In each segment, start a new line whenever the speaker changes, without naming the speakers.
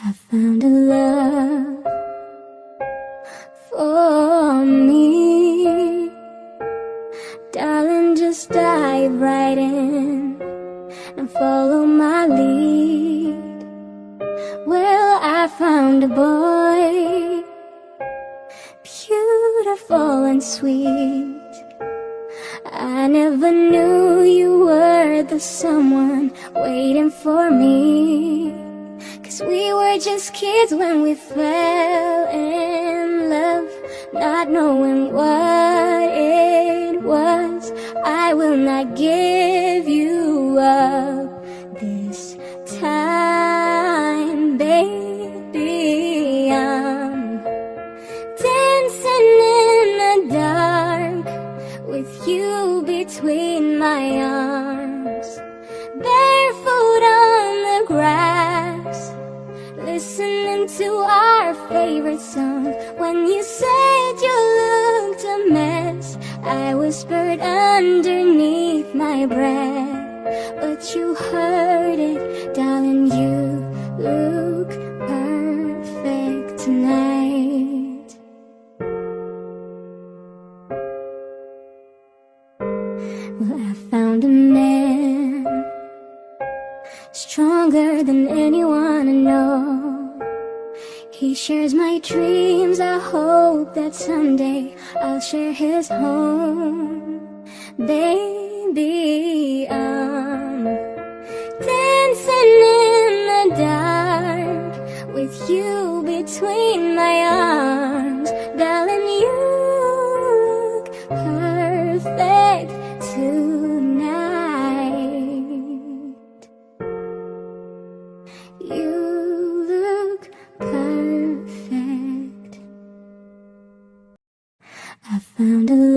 I found a love found a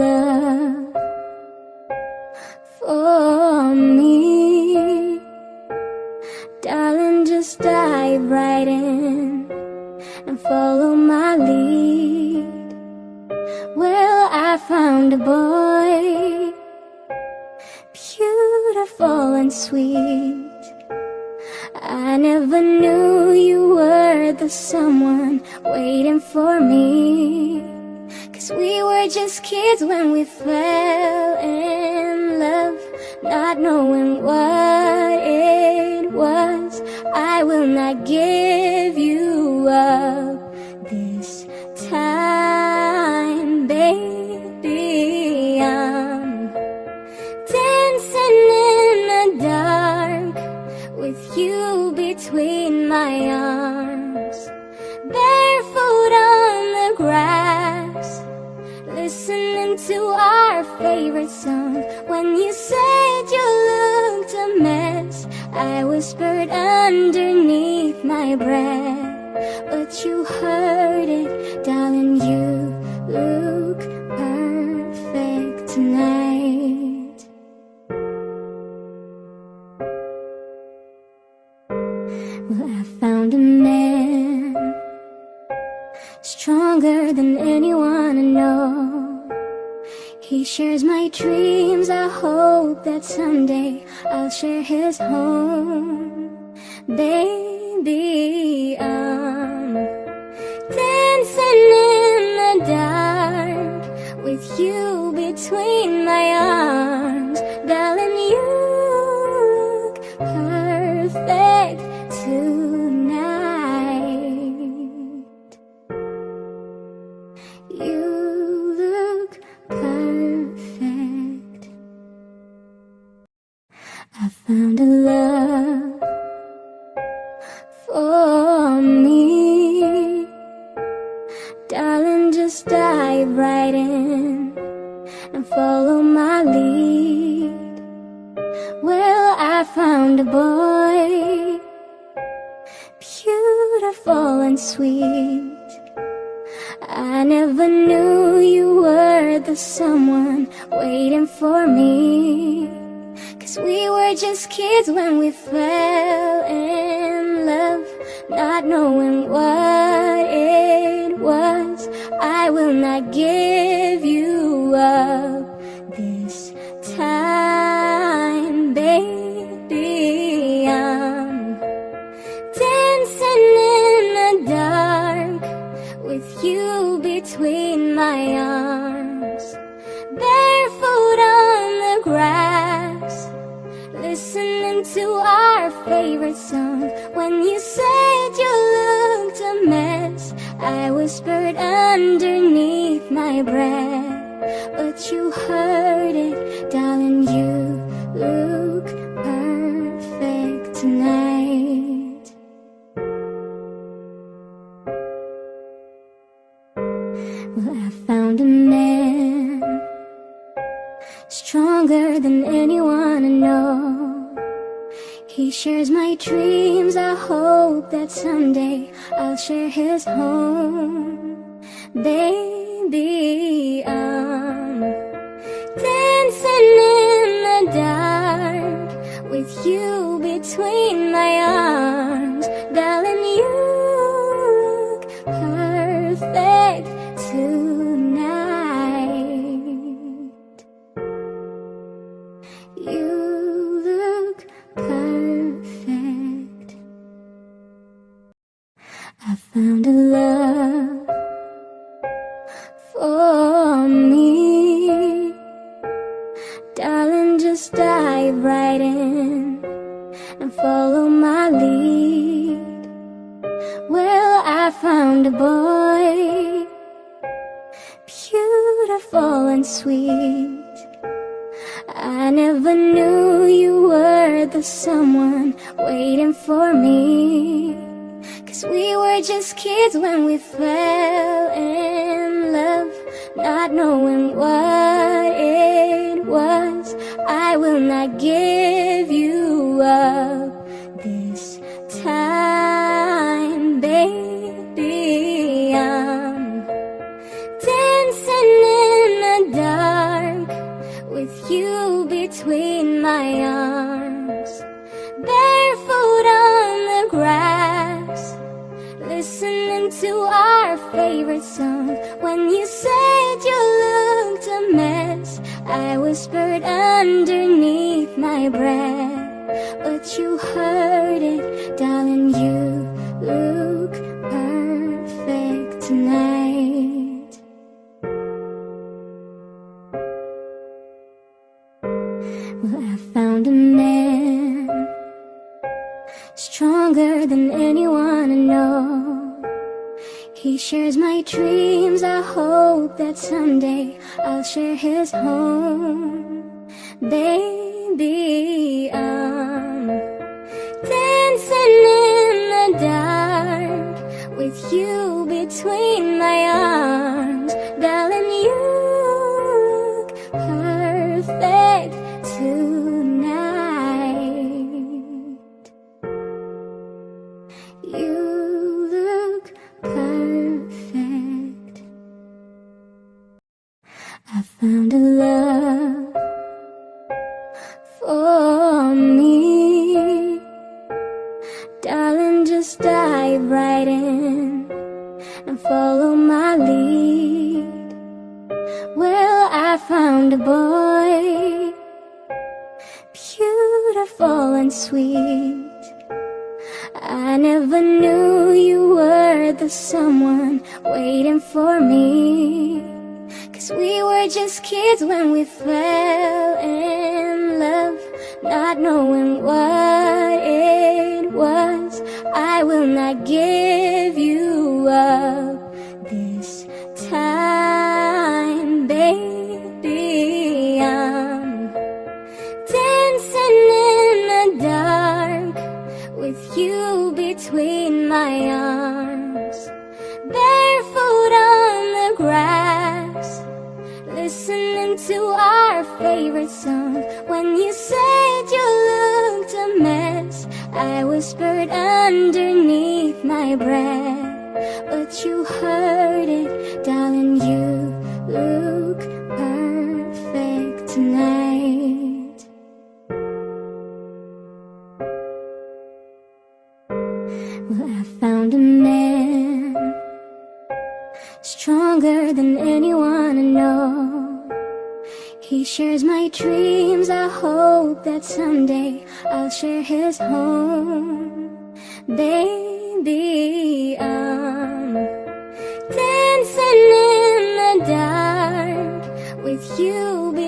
Uh, found a perfect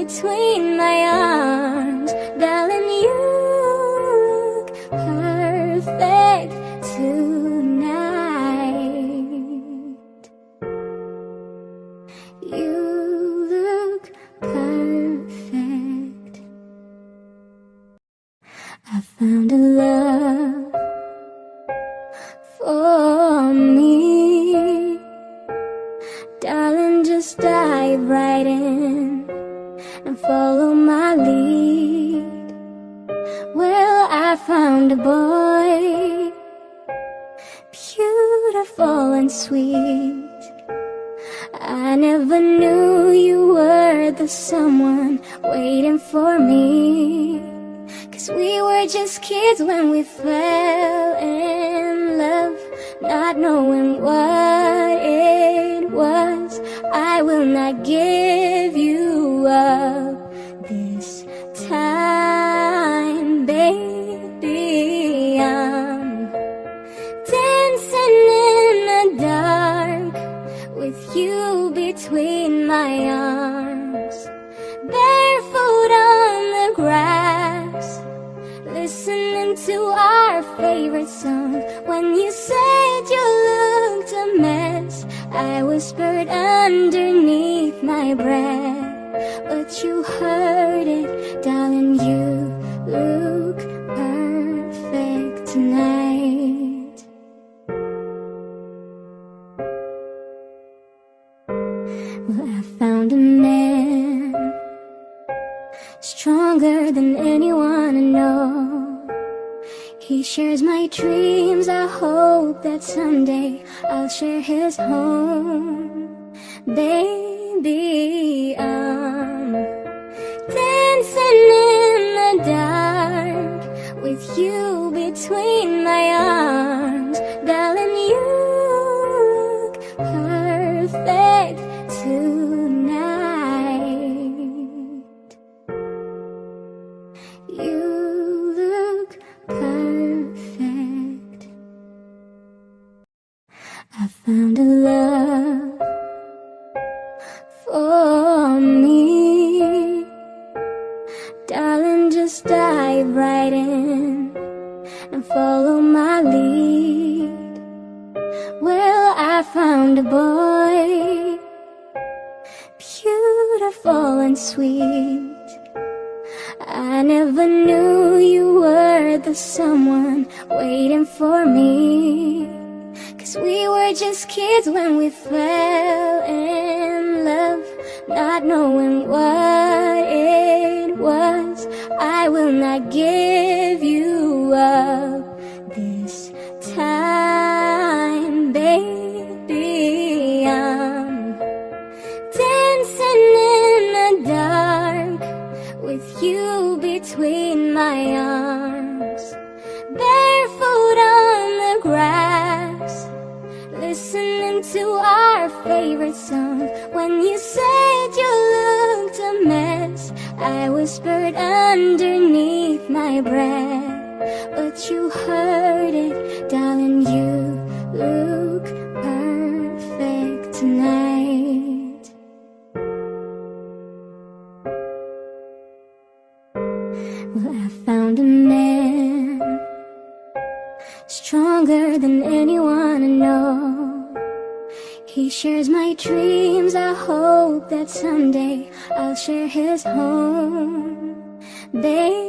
between my arms share his home. His home. Baby,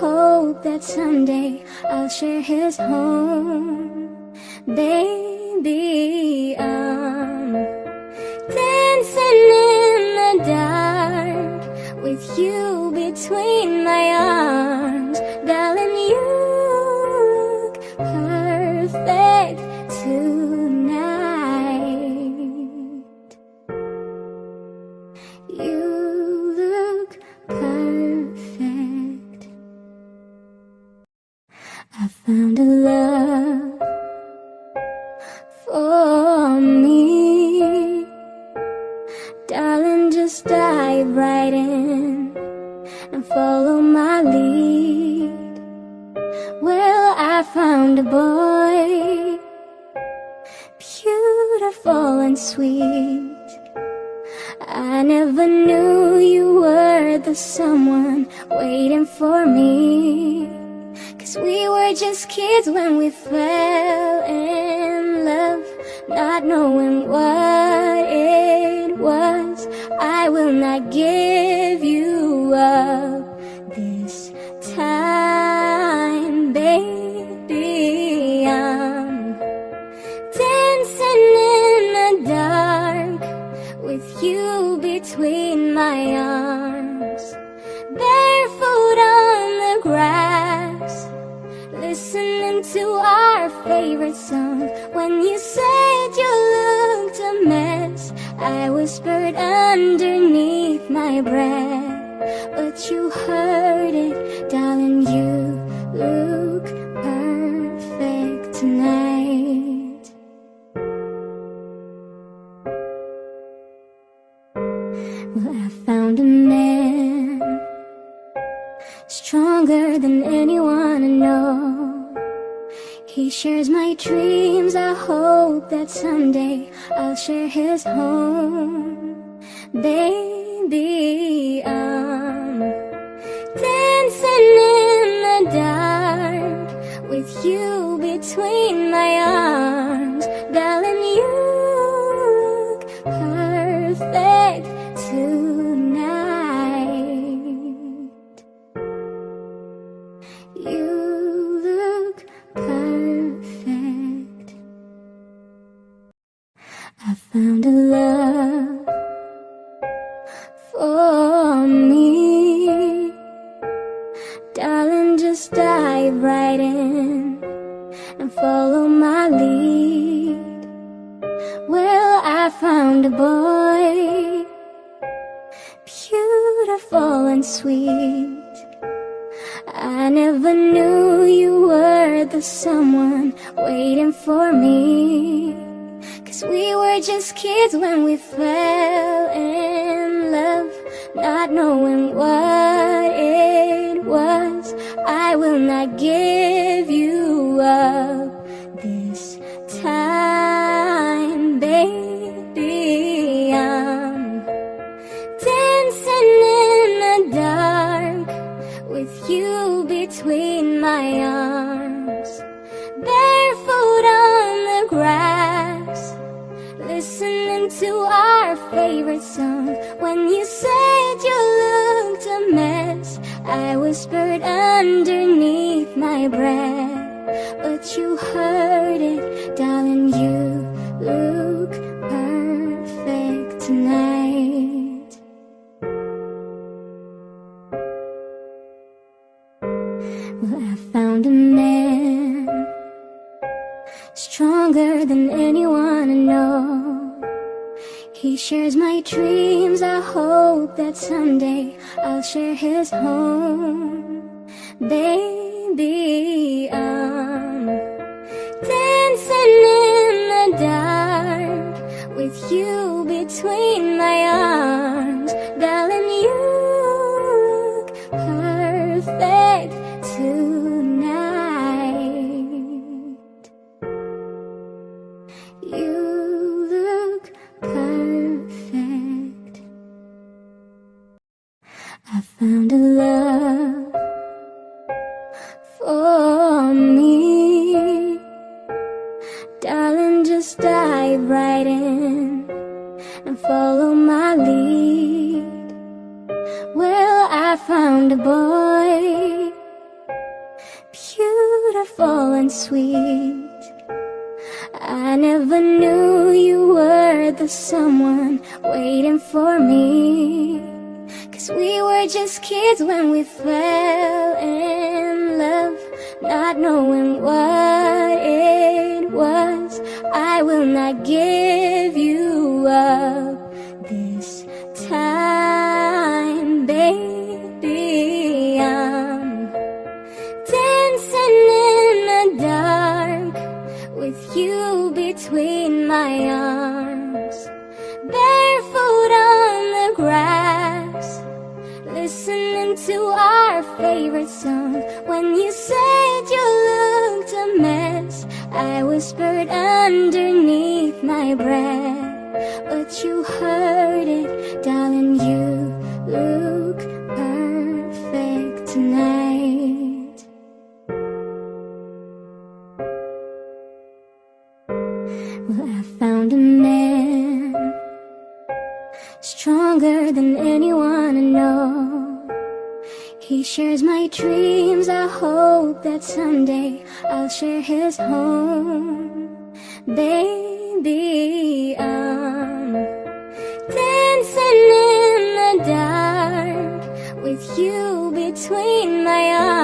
hope that someday I'll share his home. Baby, I'm dancing in the dark With you between my arms Darling, you He shares my dreams, I hope that someday I'll share his home. Baby, I'm dancing in the dark With you between my arms. than anyone I know. He shares my dreams, I hope that someday I'll share his home. Baby, I'm dancing in the dark With you between my arms. Well, I found a man Stronger than anyone I know. He shares my dreams. I hope that someday I'll share his home. Baby, I'm Dancing in the dark With you between my arms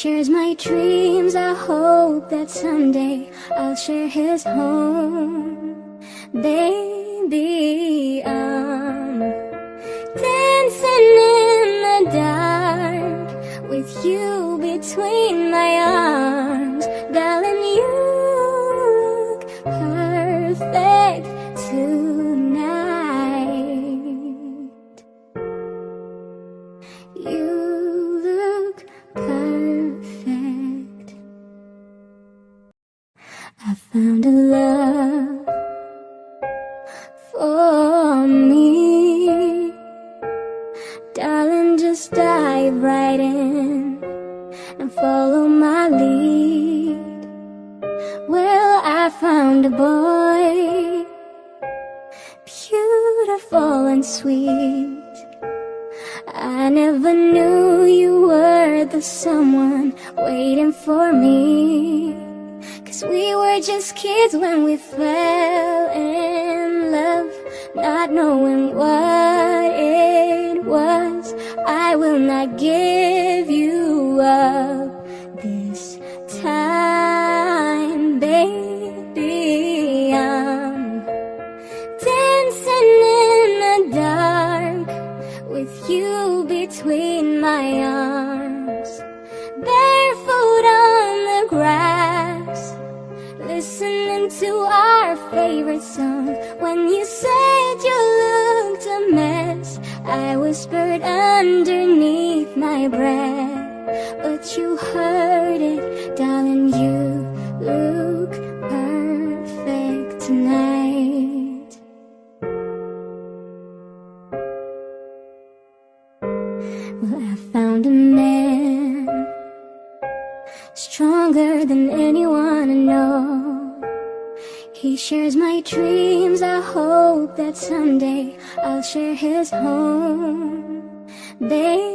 shares my dreams. I hope that someday I'll share his home. They shares my dreams. I hope that someday I'll share his home. Baby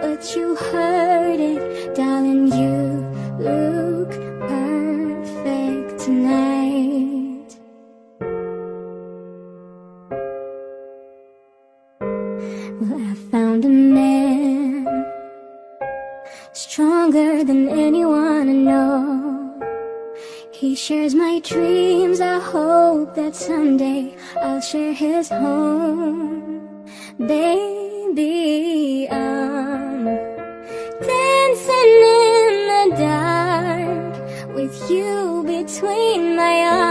But you heard it, darling, you look perfect tonight. Well, I found a man Stronger than anyone I know. He shares my dreams, I hope that someday I'll share his home. They. between my eyes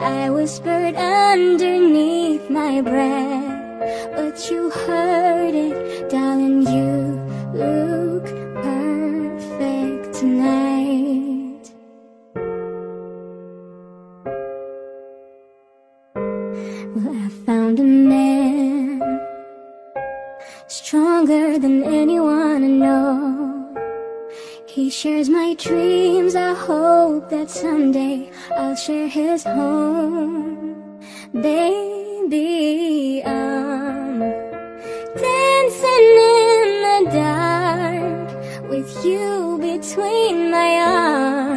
I whispered underneath my breath But you heard it, darling, you look perfect tonight. Well, I found a man Stronger than anyone I know. He shares my dreams, I hope that someday I'll share his home Baby, I'm dancing in the dark With you between my arms.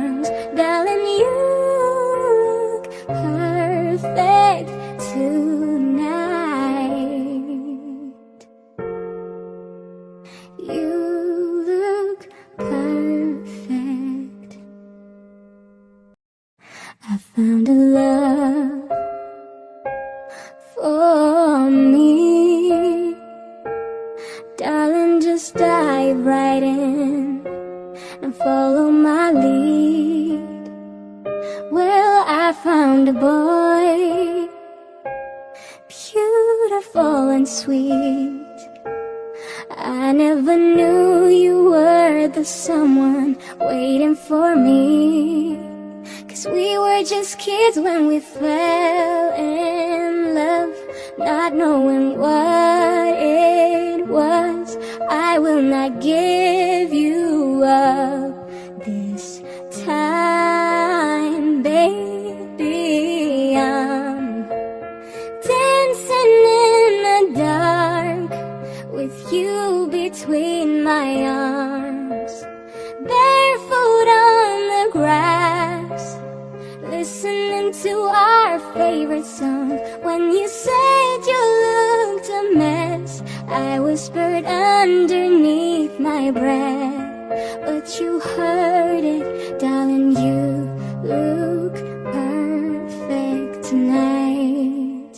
favorite song. When you said you looked a mess I whispered underneath my breath. But you heard it, darling, you look perfect tonight.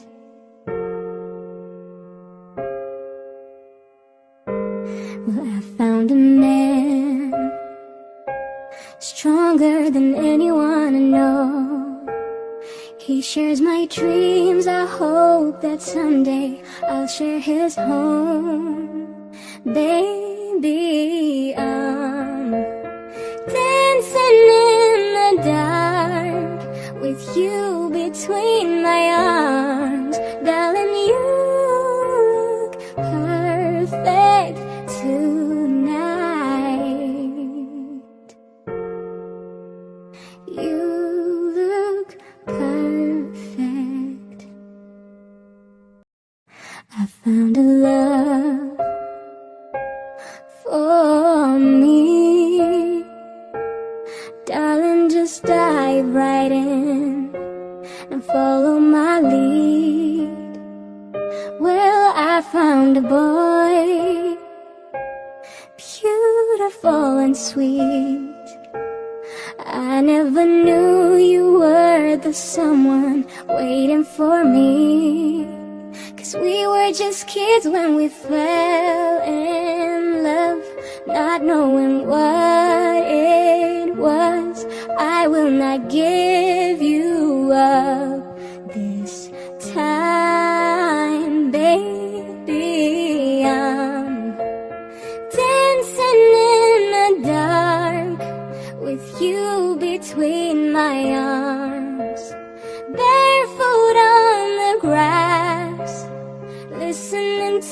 Well, I found a man Stronger than anyone I know. He shares my dreams I hope that someday I'll share his home. Baby, I'm dancing in the dark With you between my arms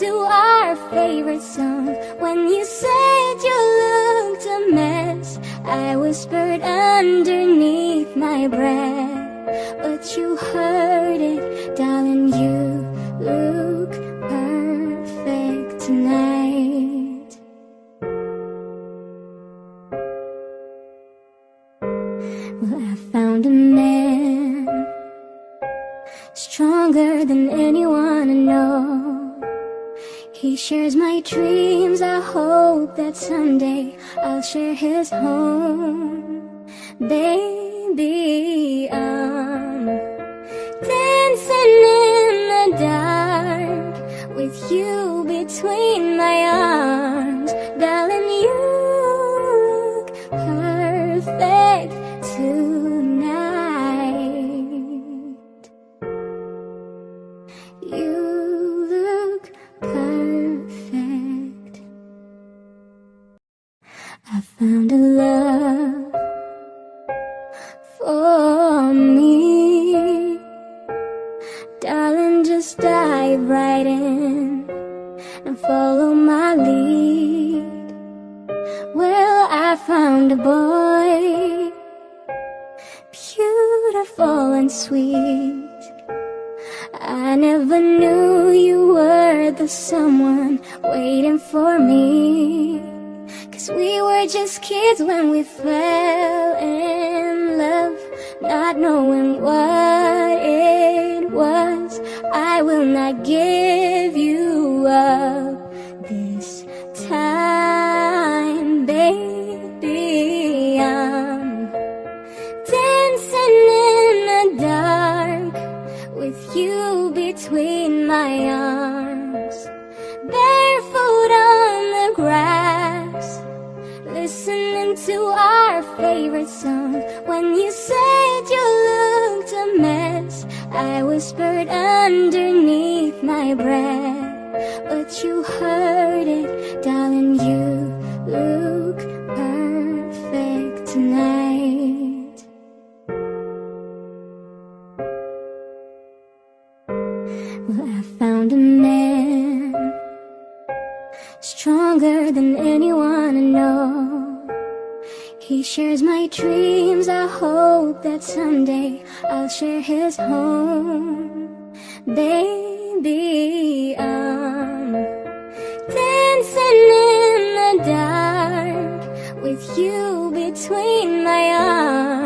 to our favorite song. When you said you looked a mess I whispered underneath my breath But you heard hope that someday I'll share his home. Baby, I'm dancing in the dark With you between my arms. Darling, I whispered underneath my breath But you heard it, darling, you look perfect tonight. Well, I found a man Stronger than anyone I know. He shares my dreams, I hope that someday I'll share his home Baby, I'm dancing in the dark With you between my arms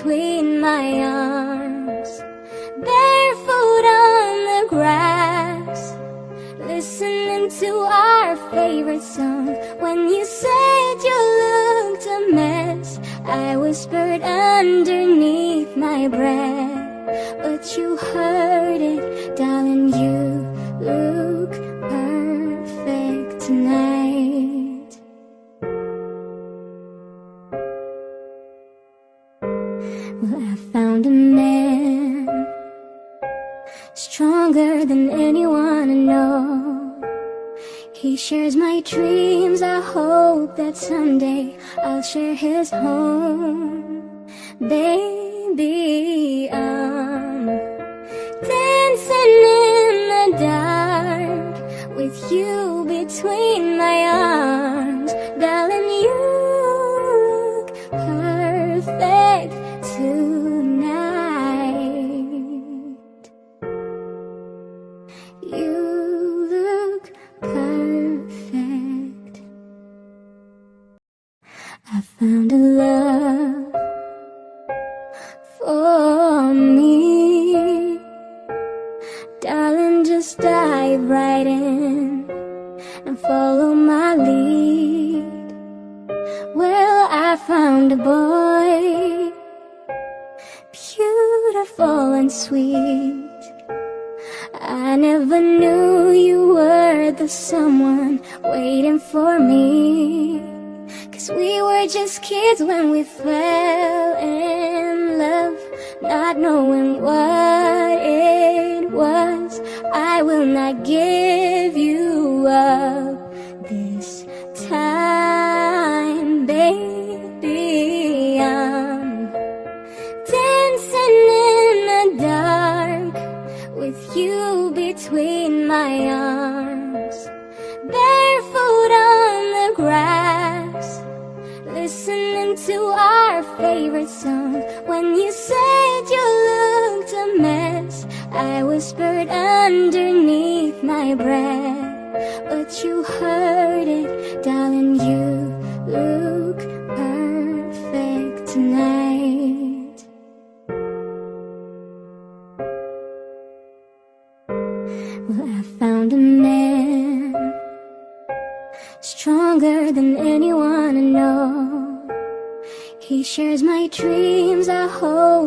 between my arms Barefoot on the grass listening to our favorite song. When you said you looked a mess I whispered underneath my breath But you heard shares my dreams. I hope that someday I'll share his home. Baby, I'm dancing in the dark With you between my arms. Darling, you look perfect tonight between my arms Barefoot on the grass Listening to our favorite song. When you said you looked a mess I whispered underneath my breath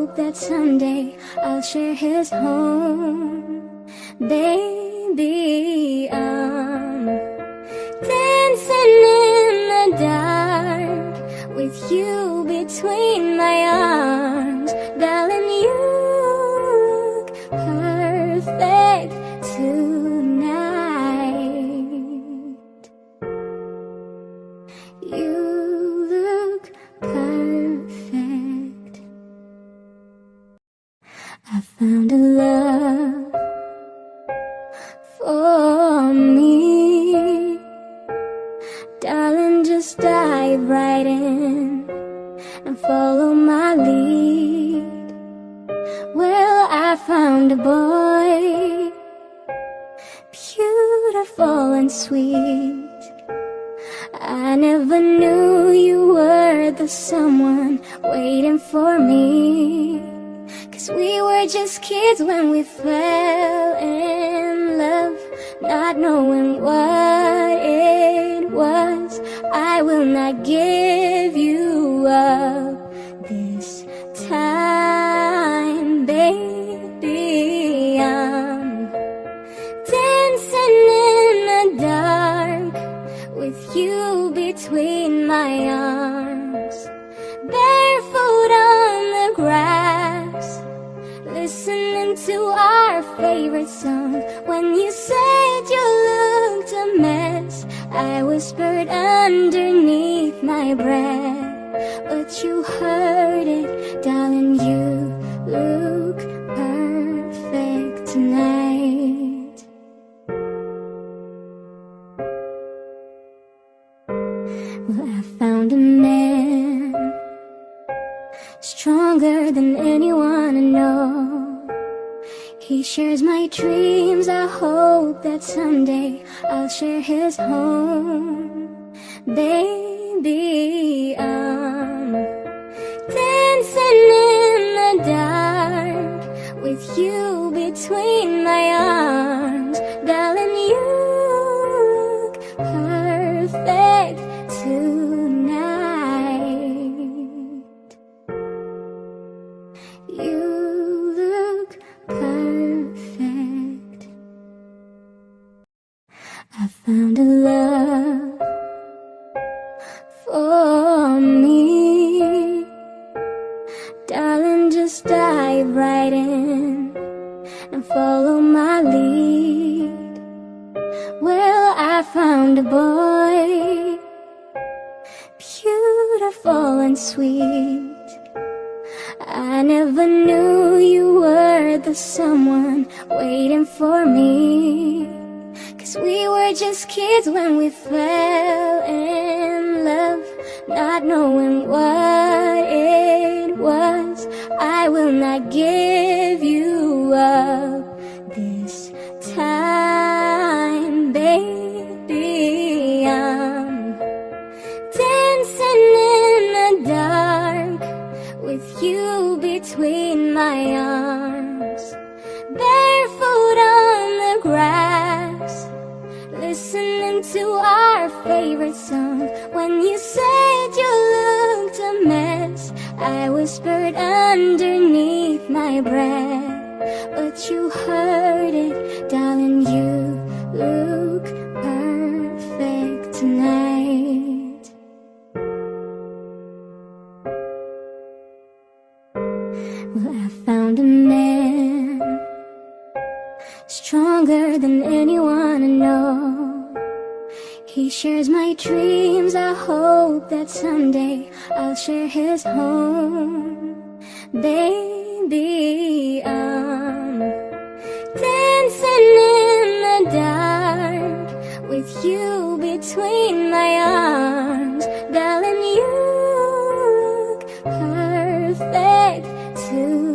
hope that someday I'll share his home. Baby, I'm dancing in the dark With you between my arms 才。share his home. I give you up. whispered underneath my breath But you heard it, darling, you look perfect tonight. Well, I found a man Stronger than anyone I know. He shares my dreams, I hope that someday I'll share his home Baby, I'm dancing in the dark With you between my arms. Darling, you look perfect too.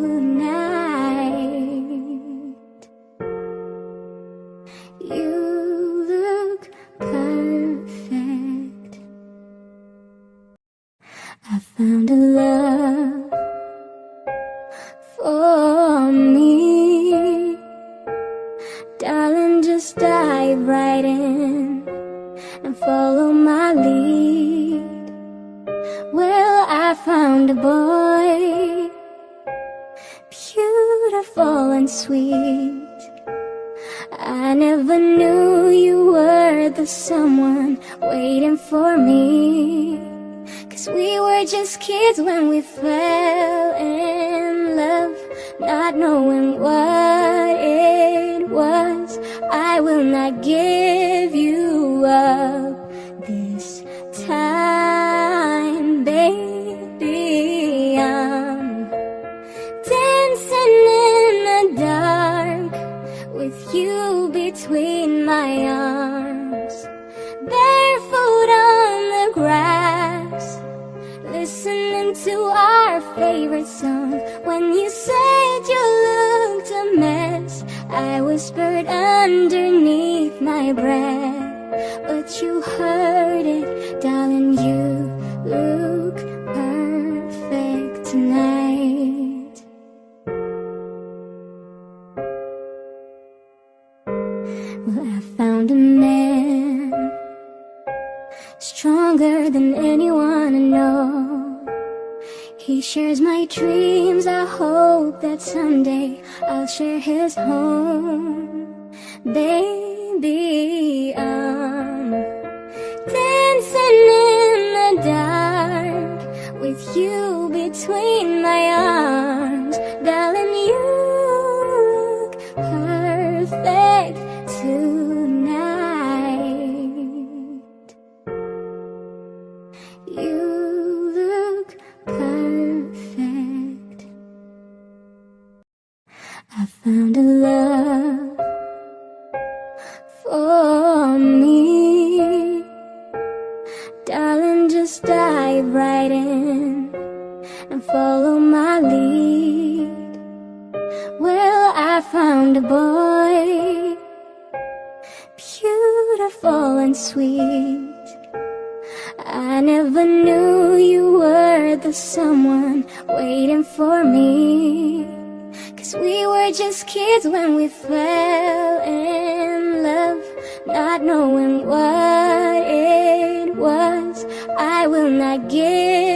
knowing what it was. I will not give underneath my breath, but you heard it, darling. You look perfect tonight. Well, I found a man stronger than anyone I know. He shares my dreams. I hope that someday I'll share his home. Baby, I'm dancing in the dark with you between my arms. Darling, when we fell in love, not knowing what it was. I will not give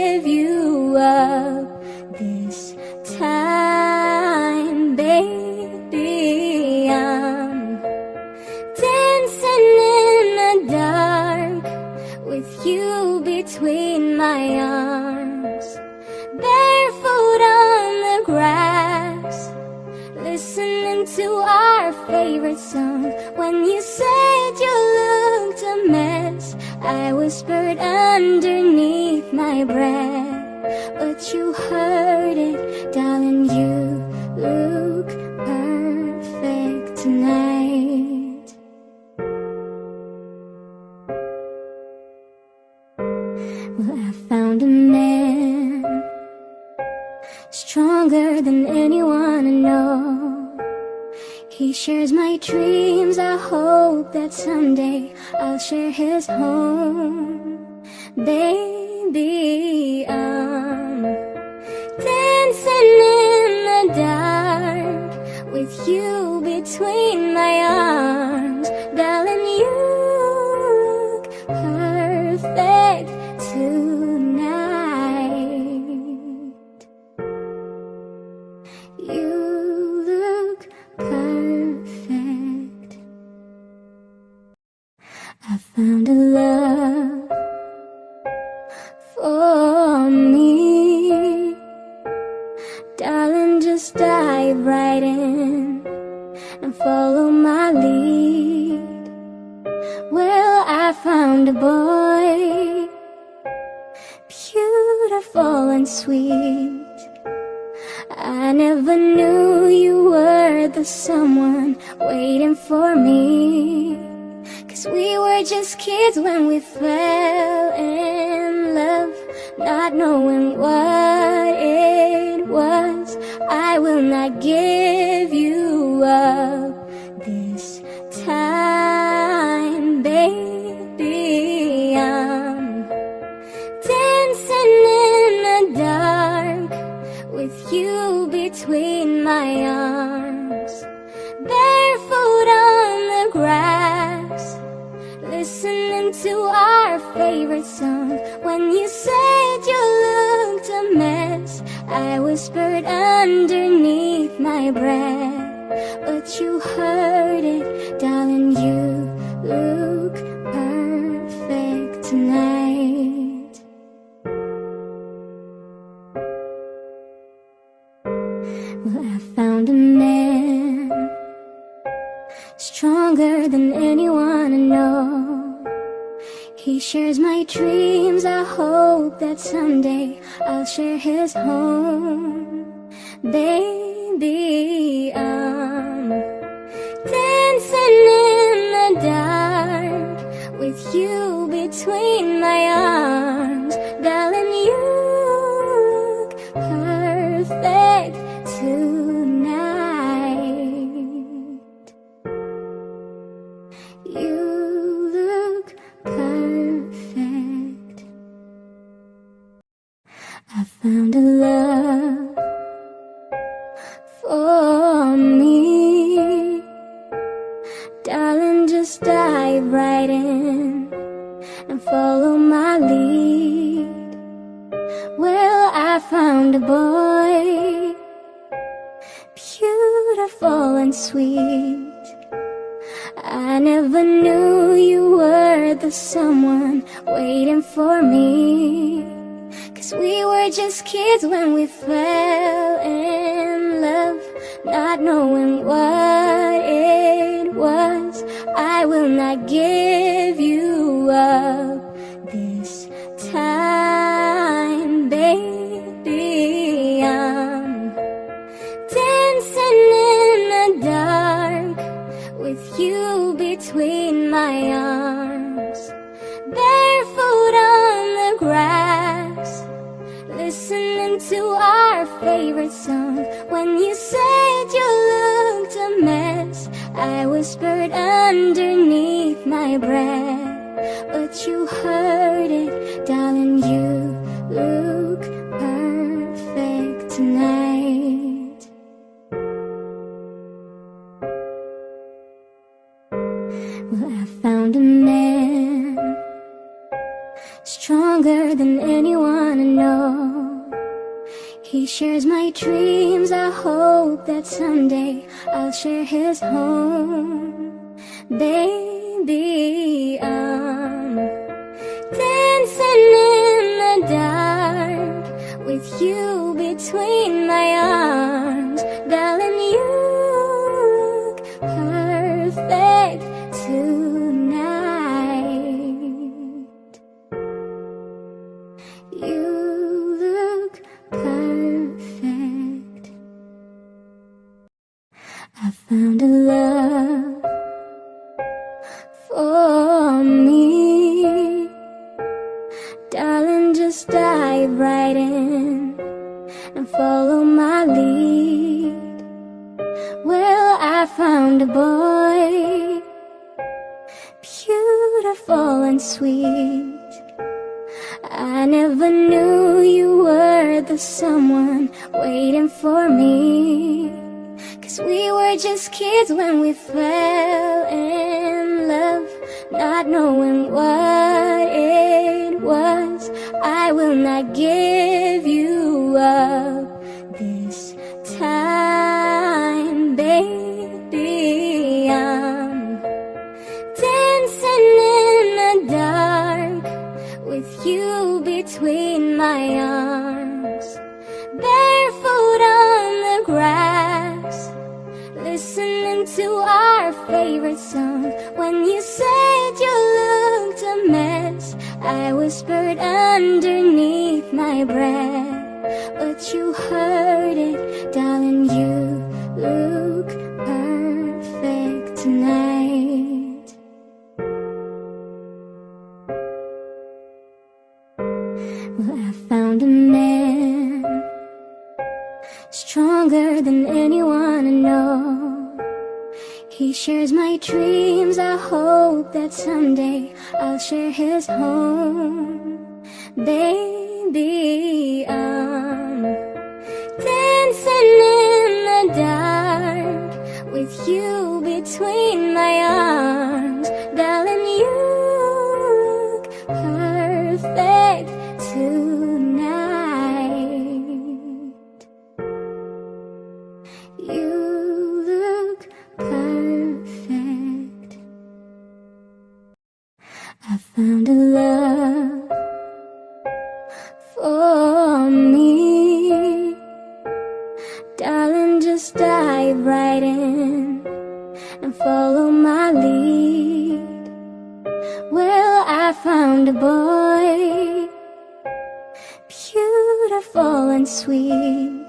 shares my dreams. I hope that someday I'll share his home. Baby, I'm dancing in the dark with you between my arms. Darling, you for me. Cause we were just kids when we fell in love, not knowing what it was. I will not give When you said you looked a mess, I whispered underneath my breath, but you heard it, darling. You look perfect tonight. Well, I found a man Stronger than anyone I know He shares my dreams. I hope that someday I'll share his home. Baby, I'm dancing in the dark With you between my arms. Darling, you look perfect tonight sweet. I never knew you were the someone waiting for me. Cause we were just kids when we fell in love Not knowing what it was. I will not give I whispered underneath my breath shares my dreams. I hope that someday I'll share his home. Baby, I'm dancing in the dark With you between my arms Darling, you Beautiful and sweet. I never knew you were the someone waiting for me. Cause we were just kids when we fell in love Not knowing what it was. I will not give shares my dreams. I hope that someday I'll share his home. Baby, I'm dancing in the dark With you between my arms I found a boy, beautiful and sweet.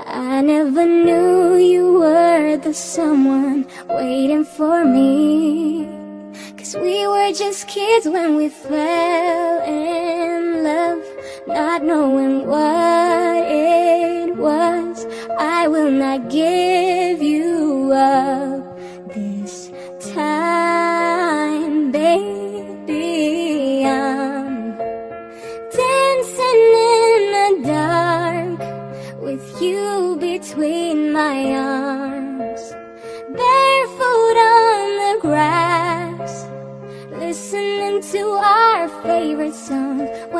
I never knew you were the someone waiting for me. Cause we were just kids when we fell in love, not knowing what it was. I will not give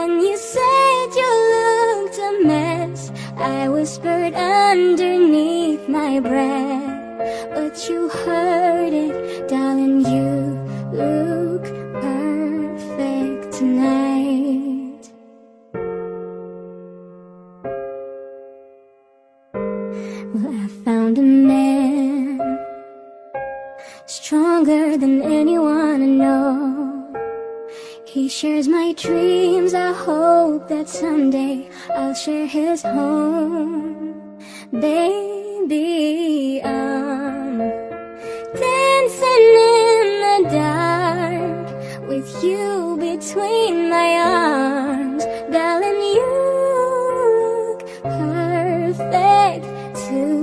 When you said you looked a mess, I whispered underneath my breath, but you heard it, darling. You look perfect tonight. Well, I found a man stronger than anyone I know. He shares my dreams. I hope that someday I'll share his home. Baby, I'm dancing in the dark with you between my arms. Darling, you look perfect tonight.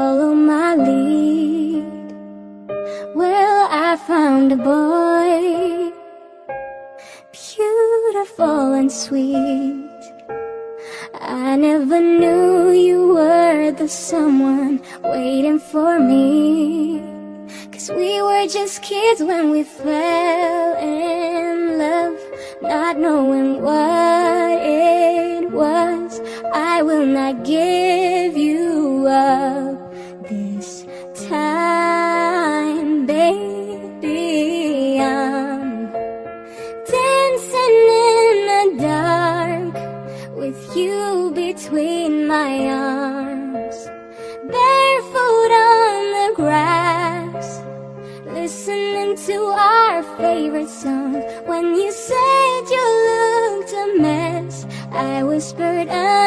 Follow my lead. Well, I found a boy, beautiful and sweet. I never knew you were the someone waiting for me. Cause we were just kids when we fell in love, not knowing what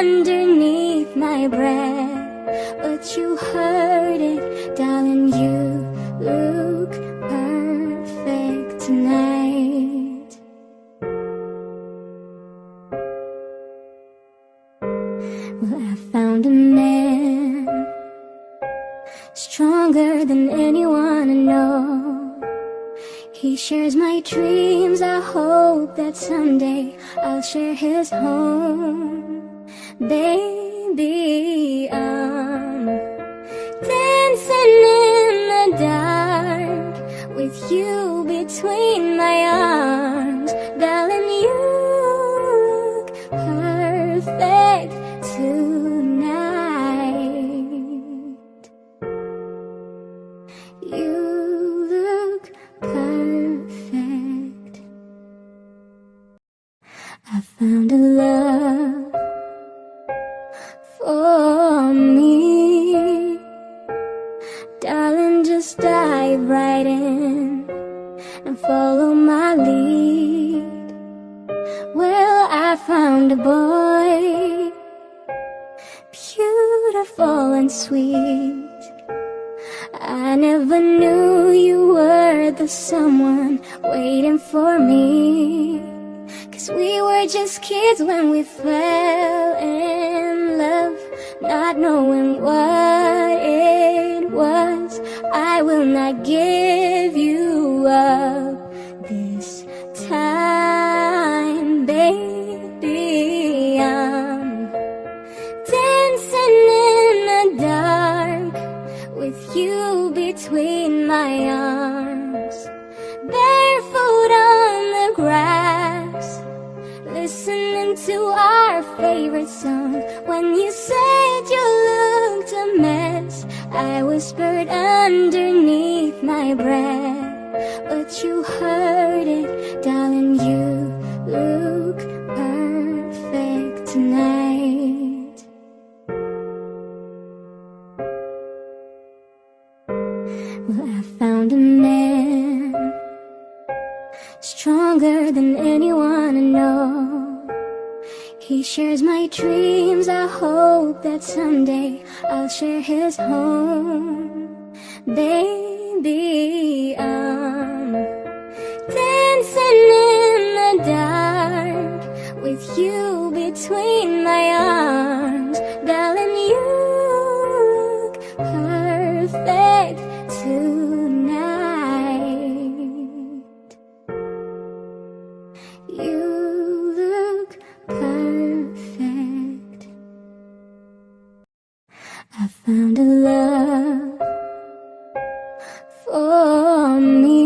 underneath my breath, but you heard it, darling. You look perfect tonight. Well, I found a man stronger than anyone I know. He shares my dreams. I hope that someday I'll share his home. Baby, I'm dancing in the dark with you between my arms. Darling, Darling, just dive right in and follow my lead. Well, I found a boy, beautiful and sweet. I never knew you were the someone waiting for me. Cause we were just kids when we fell in love, not knowing what. I will not give underneath my breath But you heard it, darling, you look perfect tonight. Well, I found a man Stronger than anyone I know. He shares my dreams, I hope that someday I'll share his home. Baby, I'm dancing in the dark With you between my arms Darling, you for me.